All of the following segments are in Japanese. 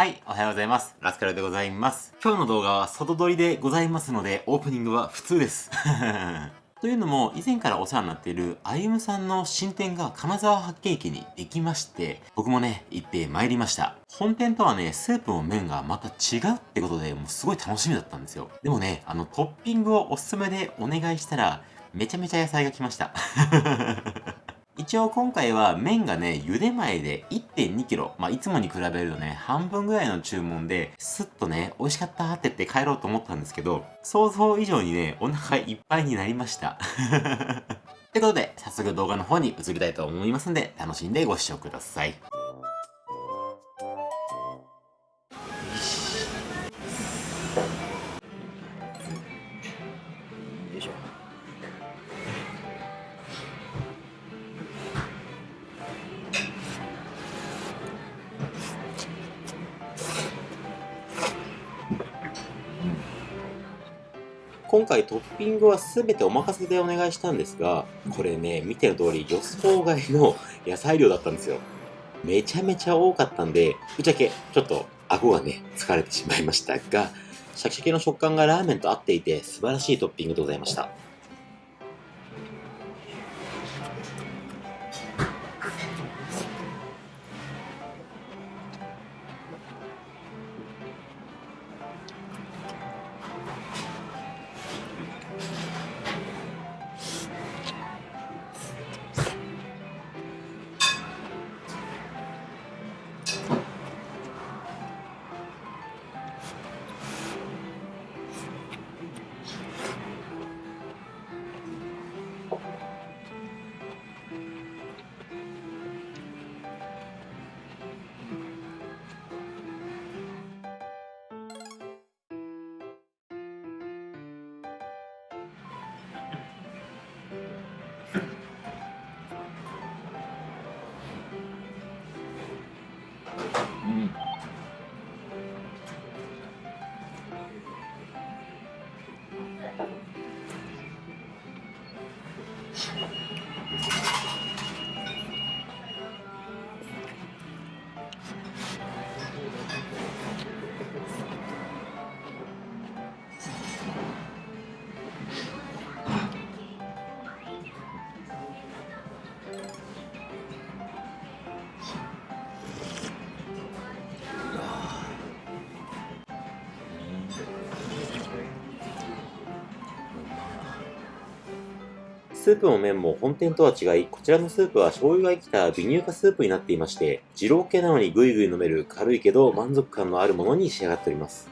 はい、おはようございます。ラスカルでございます。今日の動画は外撮りでございますので、オープニングは普通です。というのも、以前からお世話になっているあゆむさんの新店が金沢八景駅にできまして、僕もね、行って参りました。本店とはね、スープの麺がまた違うってことで、もうすごい楽しみだったんですよ。でもね、あのトッピングをおすすめでお願いしたら、めちゃめちゃ野菜が来ました。一応今回は麺がね、茹で前で 1.2kg。まあ、いつもに比べるとね、半分ぐらいの注文で、スッとね、美味しかったって言って帰ろうと思ったんですけど、想像以上にね、お腹いっぱいになりました。ってことで、早速動画の方に移りたいと思いますんで、楽しんでご視聴ください。今回トッピングは全てお任せでお願いしたんですが、これね、見ての通り予想外の野菜量だったんですよ。めちゃめちゃ多かったんで、ぶっちゃけちょっと顎がね、疲れてしまいましたが、シャキシャキの食感がラーメンと合っていて素晴らしいトッピングでございました。スープも麺も本店とは違い、こちらのスープは醤油が生きた微乳化スープになっていまして、二郎系なのにぐいぐい飲める軽いけど満足感のあるものに仕上がっております。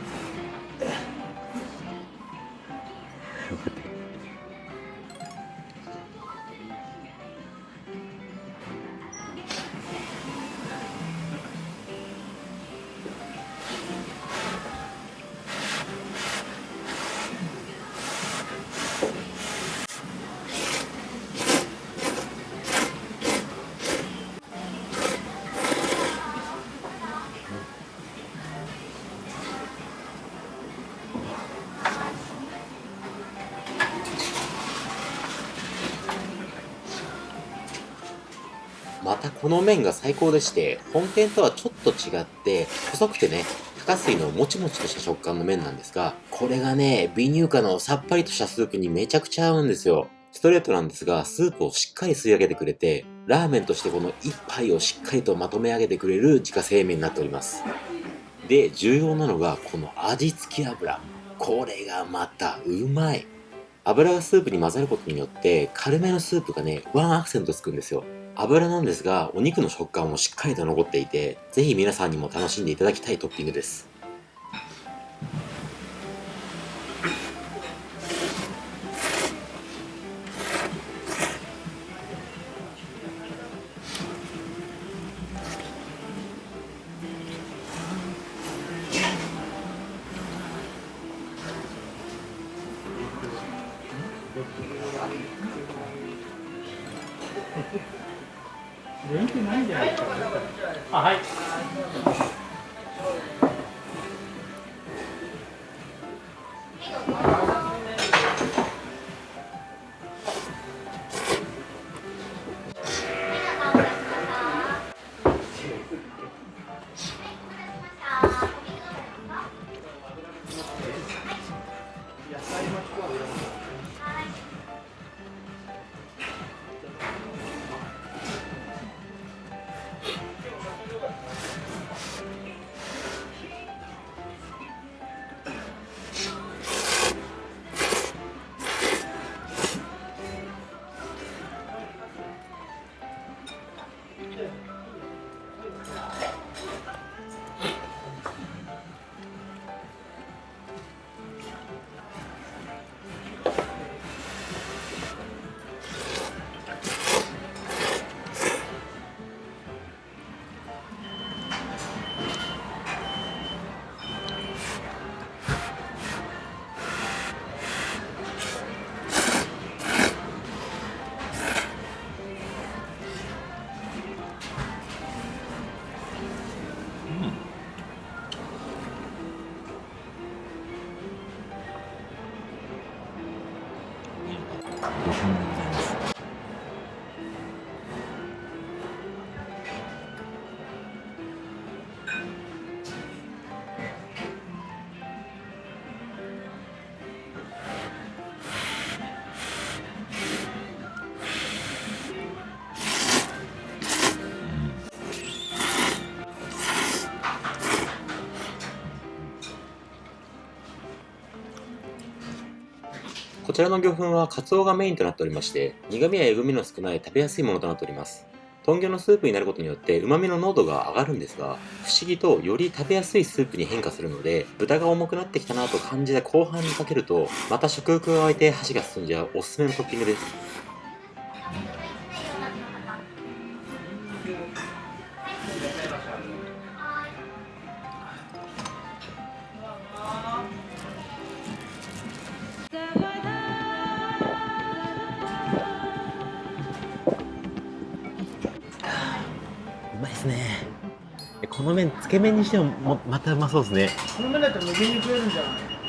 it. またこの麺が最高でして、本店とはちょっと違って、細くてね、高水のもちもちとした食感の麺なんですが、これがね、微乳化のさっぱりとしたスープにめちゃくちゃ合うんですよ。ストレートなんですが、スープをしっかり吸い上げてくれて、ラーメンとしてこの一杯をしっかりとまとめ上げてくれる自家製麺になっております。で、重要なのがこの味付き油。これがまたうまい。油がスープに混ざることによって、軽めのスープがね、ワンアクセントつくんですよ。油なんですが、お肉の食感もしっかりと残っていて、ぜひ皆さんにも楽しんでいただきたいトッピングです。電気ないじゃないですか。あはい。こちらの魚粉はカツオがメインとなっておりまして、苦味やえぐみの少ない食べやすいものとなっております。豚魚のスープになることによって旨味の濃度が上がるんですが、不思議とより食べやすいスープに変化するので、豚が重くなってきたなと感じた後半にかけると、また食欲が湧いて箸が進んじゃうおすすめのトッピングです。け麺にしてももまたうまそうですね。この麺だったら無限に食えるんじゃない？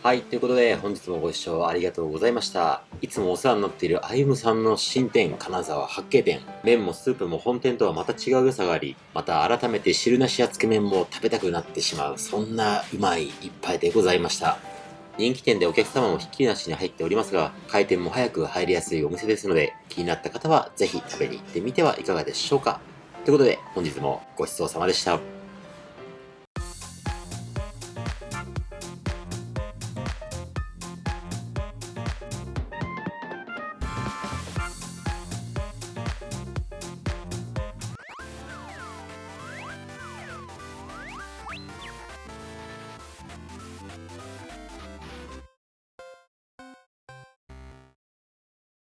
はい、ということで本日もご視聴ありがとうございました。いつもお世話になっているあゆむさんの新店、金沢八景店。麺もスープも本店とはまた違う良さがあり、また改めて汁なしやつけ麺も食べたくなってしまう、そんなうまい一杯でございました。人気店でお客様もひっきりなしに入っておりますが、開店も早く入りやすいお店ですので、気になった方はぜひ食べに行ってみてはいかがでしょうか。ということで、本日もごちそうさまでした。